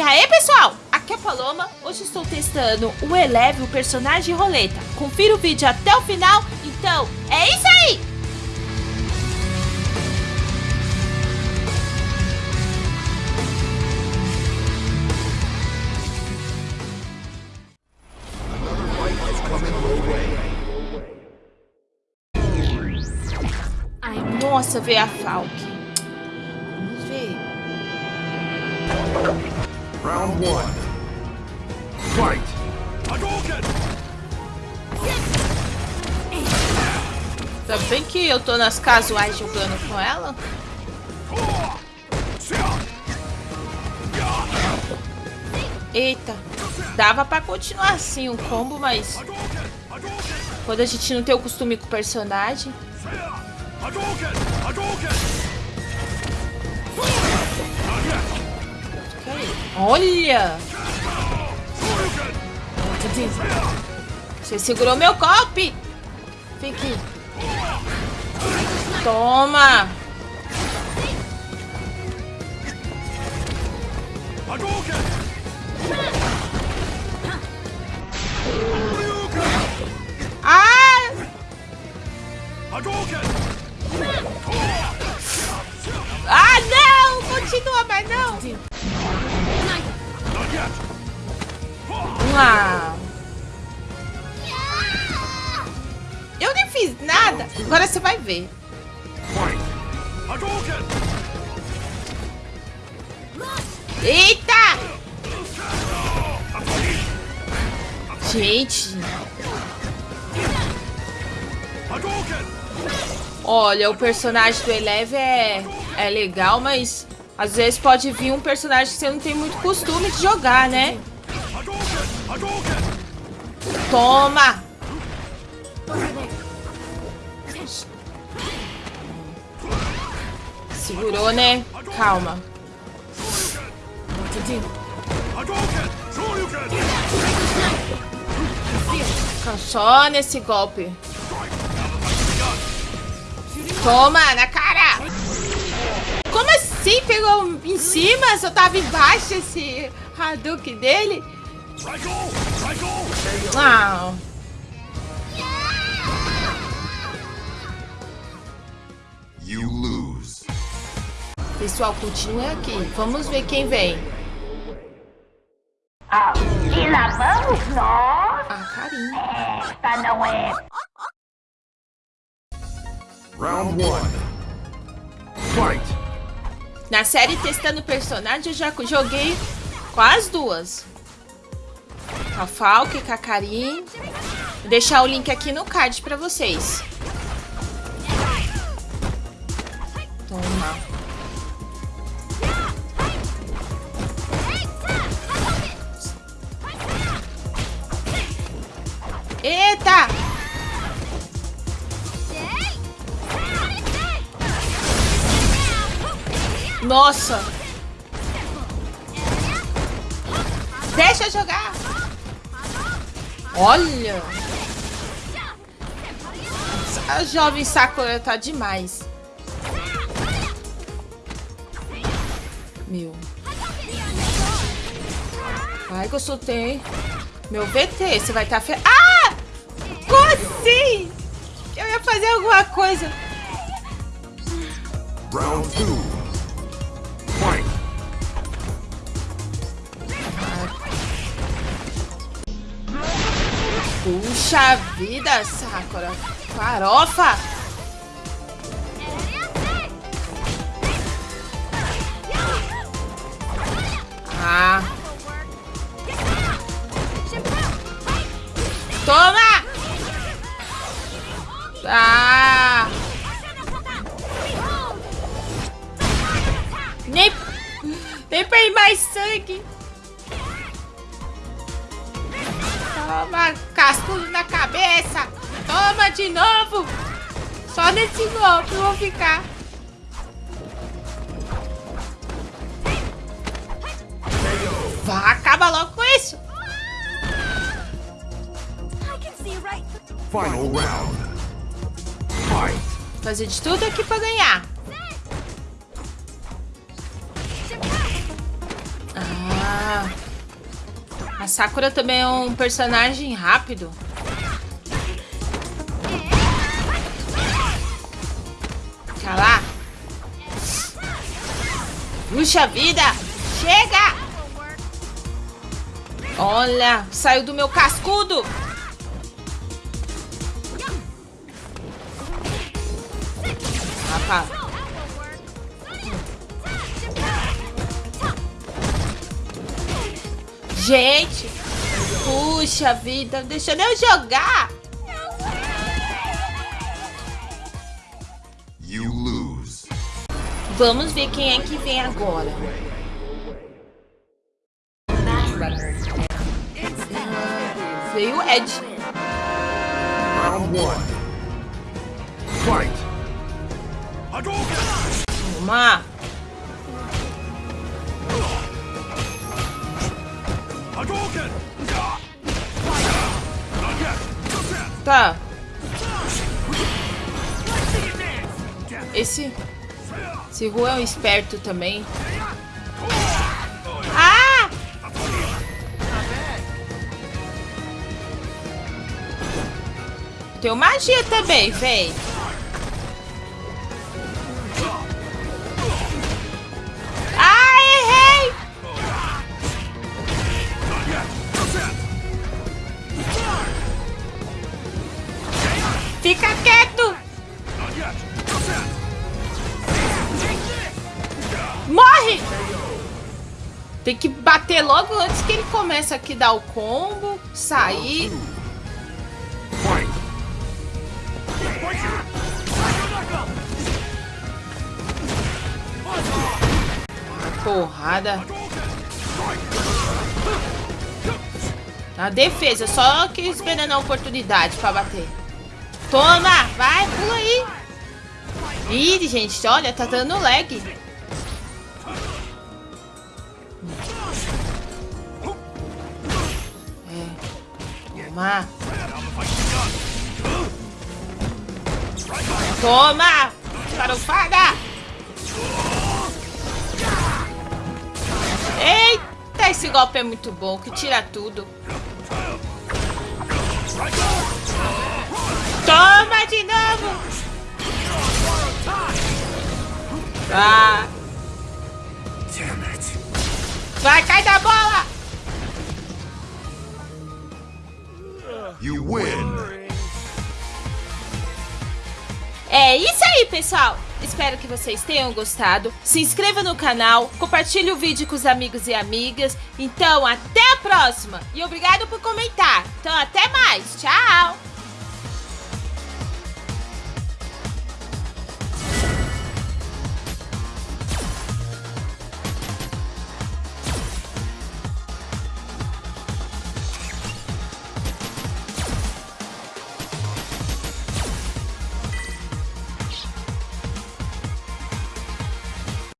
E aí, pessoal? Aqui é a Paloma. Hoje estou testando o Eleve, o personagem roleta. Confira o vídeo até o final. Então, é isso aí! Ai, nossa, veio a Falk. Vamos ver. Round one. Fight! Tá bem que eu tô nas casuais jogando com ela. Eita, dava pra continuar assim o combo, mas quando a gente não tem o costume com o personagem. Olha! Você segurou meu golpe! Fique. Toma! Ah! Ah, não! Continua, mas não! Ah. Eu nem fiz nada. Agora você vai ver. Eita! Gente. Olha, o personagem do Eleve é, é legal, mas às vezes pode vir um personagem que você não tem muito costume de jogar, né? Toma! Segurou, né? Calma. Fica só nesse golpe. Toma, na cara! Como assim? Pegou em cima? Só tava embaixo esse Hadouken dele? Ah. You lose. Pessoal, continue aqui. Vamos ver quem vem. Ah, e lá vamos nós. Ah, carinho. Esta não é Round one. Fight! Na série Testando Personagem, eu já joguei com as duas. Com a Falk e com a. Vou deixar o link aqui no card pra vocês. Toma. Eita! Nossa! Deixa eu jogar! Olha! A jovem Sakura tá demais. Meu. Vai que eu soltei. Meu BT, você vai estar tá fe... Ah! Como assim? Eu ia fazer alguma coisa. Round 2. Puxa vida, Sakura. Farofa. Ah. Toma! Ah! Nem, nem ir mais sangue. Toma, cascudo na cabeça. Toma de novo. Só nesse golpe eu vou ficar. Vá, acaba logo com isso. Final round. Fight! Fazer de tudo aqui pra ganhar. Ah. A Sakura também é um personagem rápido. Lá. Puxa vida! Chega! Olha, saiu do meu cascudo! Rapaz. Gente! Puxa vida, deixa eu jogar! You lose. Vamos ver quem é que vem agora. Veio o Ed. Round one. Fight. Toma. Tá. Esse... Esse Ru é um esperto também. Ah! Tem magia também, vem. Fica quieto! Morre! Tem que bater logo antes que ele começa aqui dar o combo, sair. Porrada. Na defesa, só que esperando a oportunidade pra bater. Toma! Vai, pula aí! Ih, gente, olha, tá dando lag. É. Toma! Toma! Farofada! Eita, esse golpe é muito bom, que tira tudo. Toma de novo! Ah. Vai, cai da bola! You win. É isso aí, pessoal! Espero que vocês tenham gostado. Se inscreva no canal, compartilhe o vídeo com os amigos e amigas. Então, até a próxima! E obrigado por comentar. Então, até mais! Tchau!